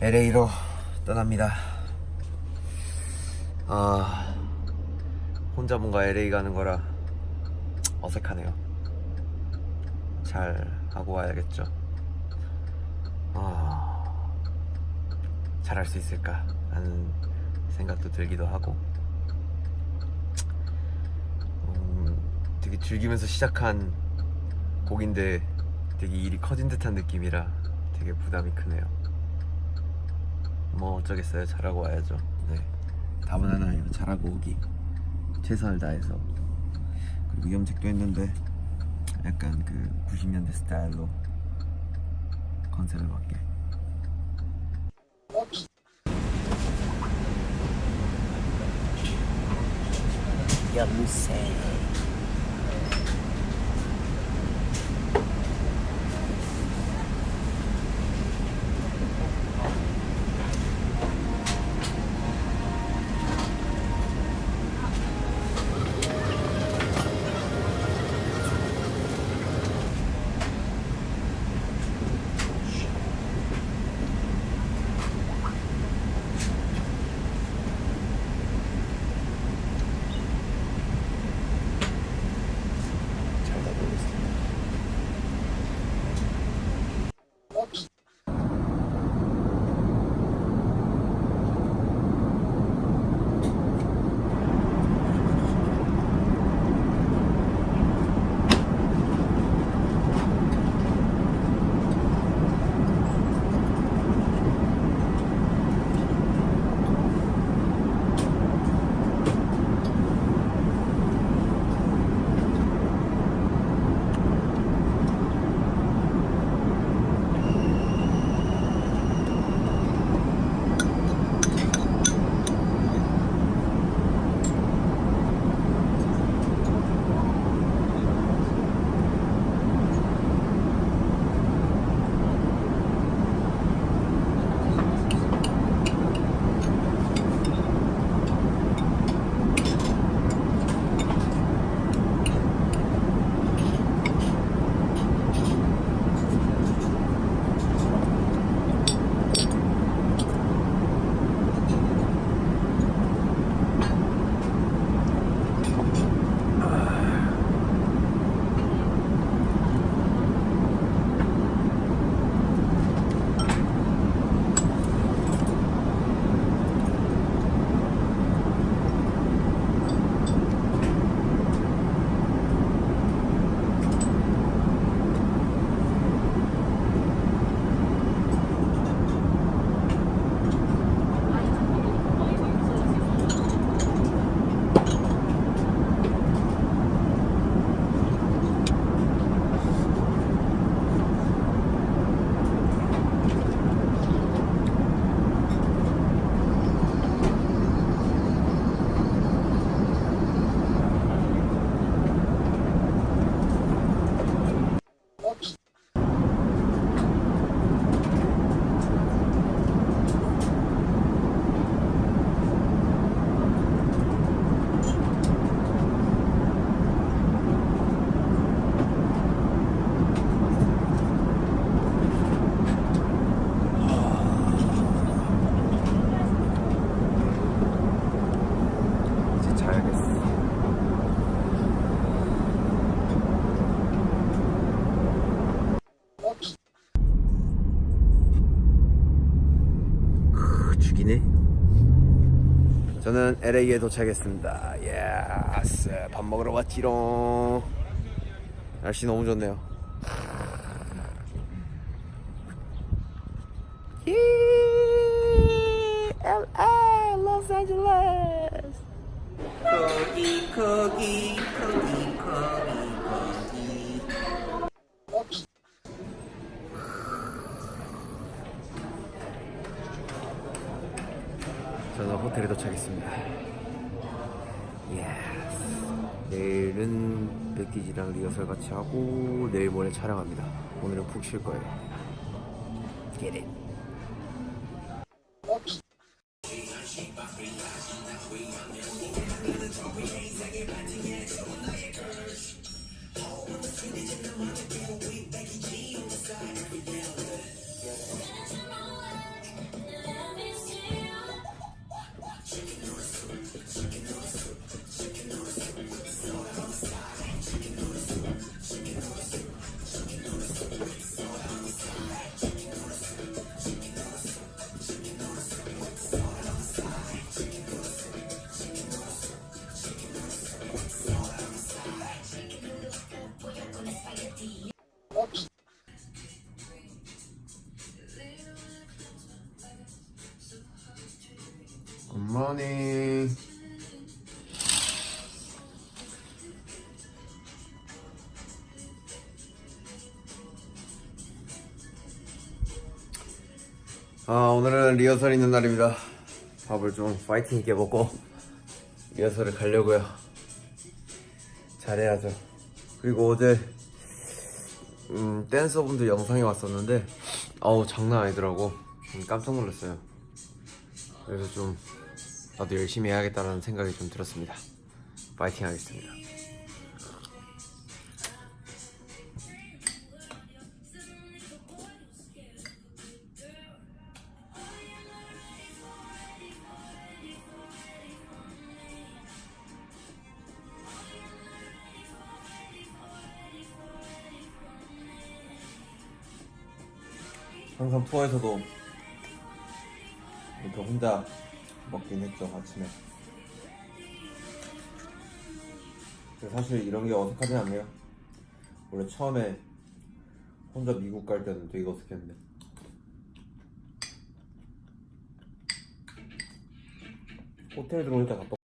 LA로 떠납니다. 아, 혼자 뭔가 LA 가는 거라 어색하네요. 잘 하고 와야겠죠. 아, 잘할 수 있을까? 하는 생각도 들기도 하고, 음, 되게 즐기면서 시작한 곡인데 되게 일이 커진 듯한 느낌이라 되게 부담이 크네요. 뭐 어쩌겠어요. 잘하고 와야죠. 네. 답은 하나예요. 잘하고 오기. 최선을 다해서. 그리고 염색도 했는데 약간 그 90년대 스타일로 컨셉을 맞게. 염색 LA에 도착했습니다. Yes. 밥 먹으러 왔지롱. 날씨 너무 좋네요. 예, LA, 로스앤젤레스. 거기 거기 거기 거기 거기 저는 호텔에 도착했습니다. 내일은 백디지랑 리허설 같이 하고 내일 모레 촬영합니다. 오늘은 푹 쉴 거예요. Get it. 굿모닝. 아 오늘은 리허설 있는 날입니다. 밥을 좀 파이팅 있게 먹고 리허설을 가려고요. 잘해야죠. 그리고 어제 음, 댄서분들 영상이 왔었는데 어우 장난 아니더라고. 음, 깜짝 놀랐어요. 그래서 좀 나도 열심히 해야겠다라는 생각이 좀 들었습니다. 파이팅 하겠습니다. 항상 투어에서도 이렇게 혼자 먹긴 했죠 아침에. 사실 이런 게 어색하진 않네요. 원래 처음에 혼자 미국 갈 때는 되게 어색했는데. 호텔 때 갔다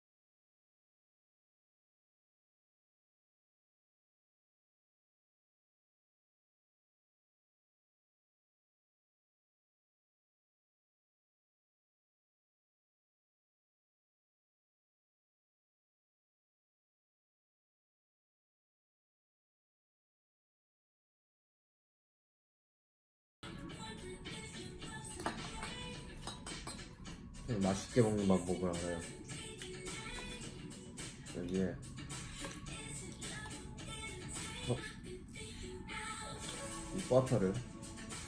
맛있게 먹는 방법을 알아요. 여기에 어? 이 버터를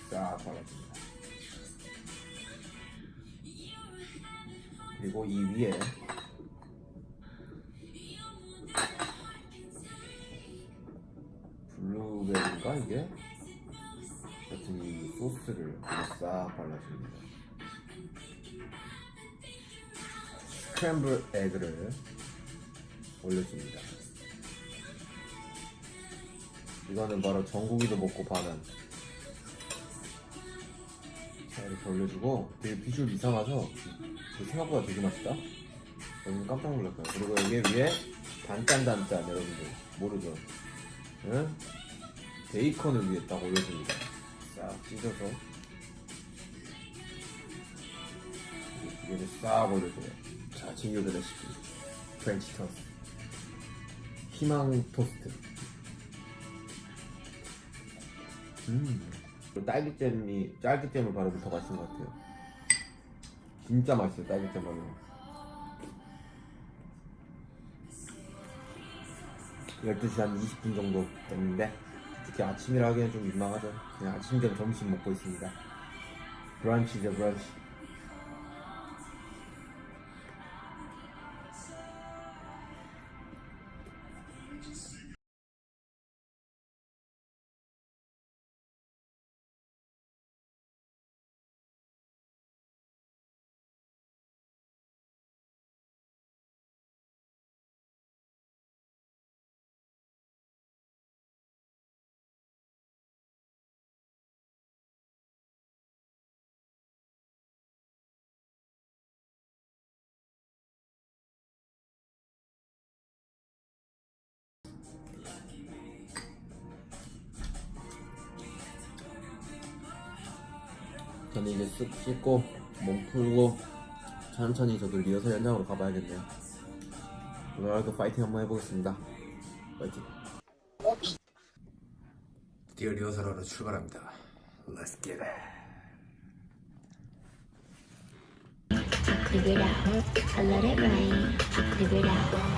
싹 발라줍니다. 그리고 이 위에 블루베리인가 이게? 같은 이 소스를 싹 발라줍니다. 스크램블 에그를 올려줍니다. 이거는 바로 전국이도 먹고 파는 자 이렇게 올려주고 되게 비주얼 이상하죠? 생각보다 되게 맛있다? 여러분 깜짝 거예요. 그리고 여기 위에 단짠단짠 여러분들 모르죠? 응? 베이컨을 위에 딱 올려줍니다. 싹 찢어서 이두 개를 싹 올려줘요. 자, 진규의 레시피. 프렌치 토스트. 희망 토스트. 음. 딸기잼이, 딸기잼을 바르면 더 맛있는 것 같아요. 진짜 맛있어요, 딸기잼 바르면. 12시 한 20분 정도 됐는데, 특히 아침이라 하기엔 좀 민망하죠. 그냥 아침 겸 점심 먹고 있습니다. 브런치죠, 브런치. 저는 이제 쓱 씻고 몸 풀고 천천히 저도 리허설 현장으로 가봐야겠네요. 오늘 하루도 파이팅 한번 해보겠습니다. 파이팅. 드디어 리허설하러 출발합니다. Let's get it Live it out, I let it rain. Live it out.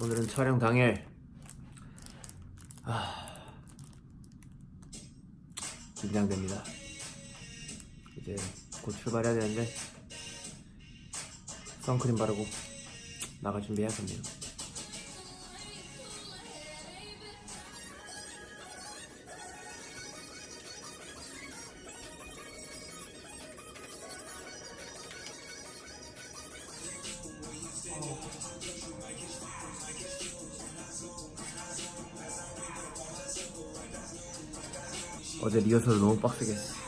오늘은 촬영 당일 아... 긴장됩니다. 이제 곧 출발해야 되는데 선크림 바르고 나갈 준비해야겠네요 어제 리허설 너무 빡세게 했어.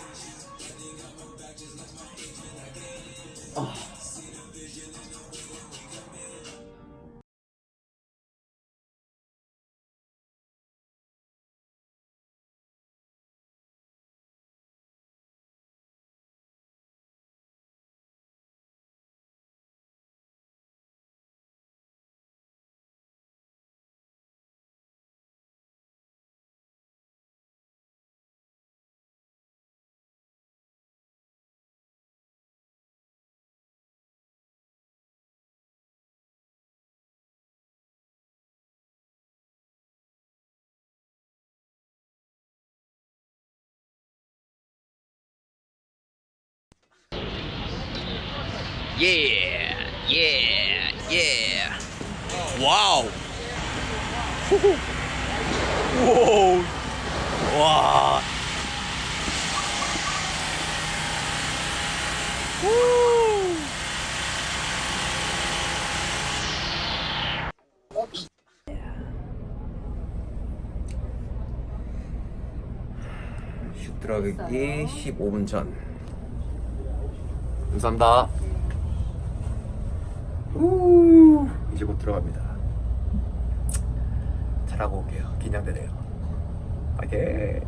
예, 예, 예. 와우. 와우. 와. 들어가기 15분 전. 감사합니다. 우 이제 곧 들어갑니다. 잘하고 올게요. 긴장되네요. 파이팅!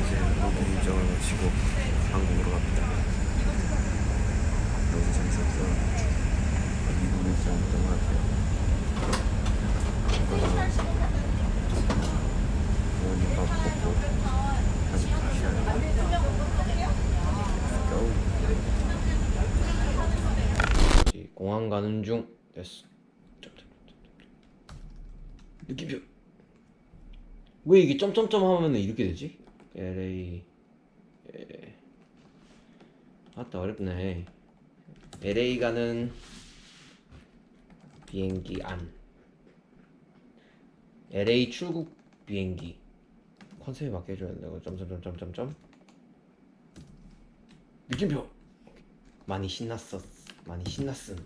이제 모든 일정을 마치고 한국으로 갑니다. 너무 재밌었어. 미국 일정이었던 것 같아요. 부모님 밥 먹고 다시 가셔야 고 공항 가는 중 됐어. 느낌표. 왜 이게 점점점 하면 이렇게 되지? LA 에... 아따 어렵네. LA 가는 비행기 안. LA 출국 비행기. 컨셉에 맞게 해줘야 된다고. 점점점점점점. 느낌표. 많이 신났어 많이 신났음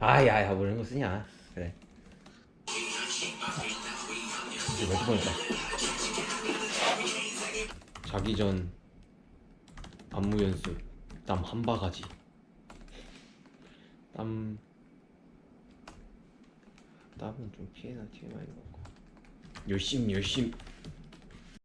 아야야 뭐 이런 거 쓰냐? 그래. 이제 몇 번이다. 자기 전 안무 연습 땀 한 바가지. 땀 땀은 좀 피해나 TMI 먹고 열심 열심